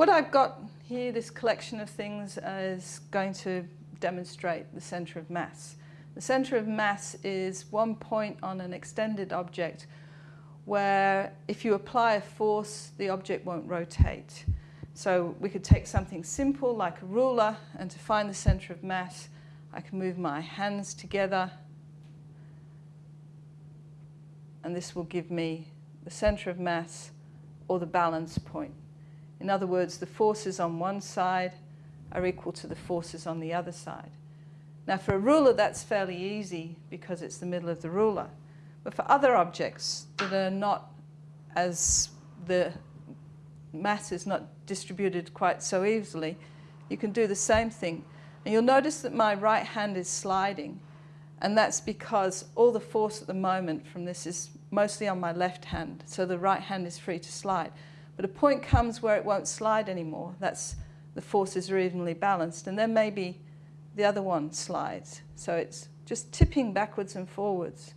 What I've got here, this collection of things, is going to demonstrate the centre of mass. The centre of mass is one point on an extended object where if you apply a force, the object won't rotate. So we could take something simple like a ruler and to find the centre of mass, I can move my hands together and this will give me the centre of mass or the balance point. In other words, the forces on one side are equal to the forces on the other side. Now for a ruler that's fairly easy because it's the middle of the ruler. But for other objects that are not as the mass is not distributed quite so easily, you can do the same thing. And you'll notice that my right hand is sliding and that's because all the force at the moment from this is mostly on my left hand, so the right hand is free to slide. But a point comes where it won't slide anymore. That's the forces are evenly balanced, and then maybe the other one slides. So it's just tipping backwards and forwards.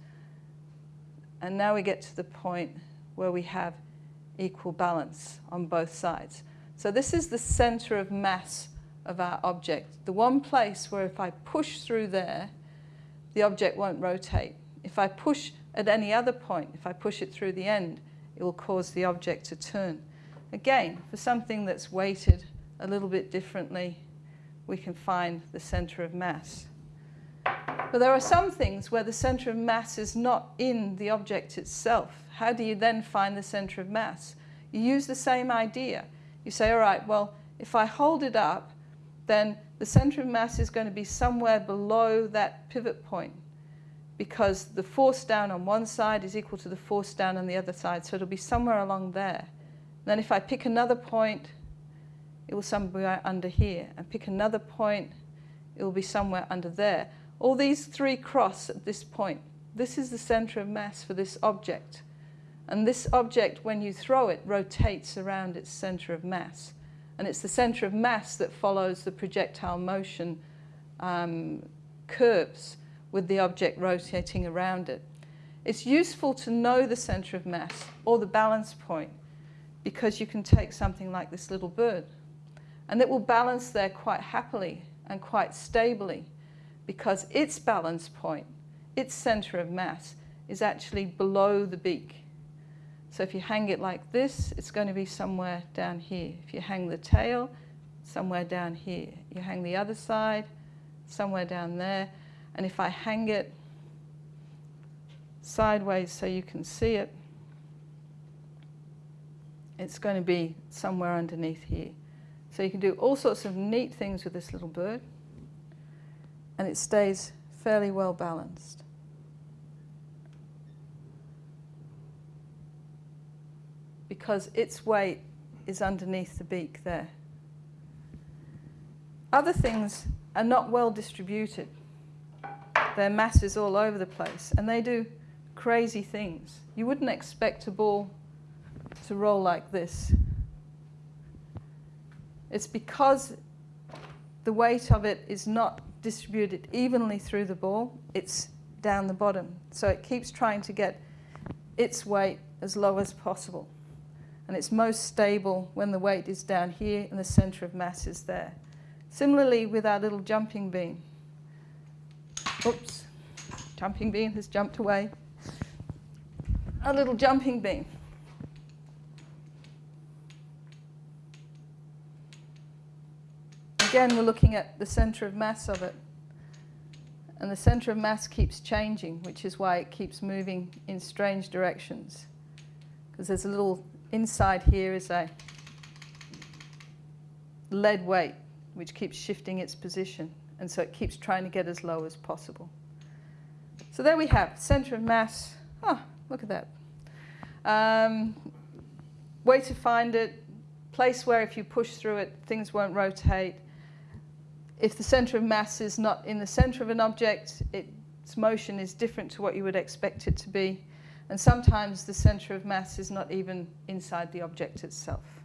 And now we get to the point where we have equal balance on both sides. So this is the center of mass of our object. The one place where if I push through there, the object won't rotate. If I push at any other point, if I push it through the end, it will cause the object to turn. Again, for something that's weighted a little bit differently, we can find the center of mass. But there are some things where the center of mass is not in the object itself. How do you then find the center of mass? You use the same idea. You say, all right, well, if I hold it up, then the center of mass is going to be somewhere below that pivot point because the force down on one side is equal to the force down on the other side, so it'll be somewhere along there. Then if I pick another point, it will somewhere under here. And pick another point, it will be somewhere under there. All these three cross at this point. This is the center of mass for this object. And this object, when you throw it, rotates around its center of mass. And it's the center of mass that follows the projectile motion um, curves with the object rotating around it. It's useful to know the center of mass or the balance point because you can take something like this little bird and it will balance there quite happily and quite stably because its balance point, its center of mass, is actually below the beak. So if you hang it like this, it's going to be somewhere down here. If you hang the tail, somewhere down here. You hang the other side, somewhere down there. And if I hang it sideways so you can see it, it's going to be somewhere underneath here. So you can do all sorts of neat things with this little bird and it stays fairly well balanced. because its weight is underneath the beak there. Other things are not well distributed. Their mass is all over the place and they do crazy things. You wouldn't expect a ball to roll like this. It's because the weight of it is not distributed evenly through the ball, it's down the bottom. So it keeps trying to get its weight as low as possible and it's most stable when the weight is down here and the center of mass is there. Similarly with our little jumping bean. Oops, jumping bean has jumped away. Our little jumping bean. Again, we're looking at the center of mass of it. And the center of mass keeps changing, which is why it keeps moving in strange directions. Because there's a little inside here is a lead weight, which keeps shifting its position. And so it keeps trying to get as low as possible. So there we have center of mass. Oh, look at that. Um, way to find it, place where if you push through it, things won't rotate. If the center of mass is not in the center of an object, its motion is different to what you would expect it to be. And sometimes the center of mass is not even inside the object itself.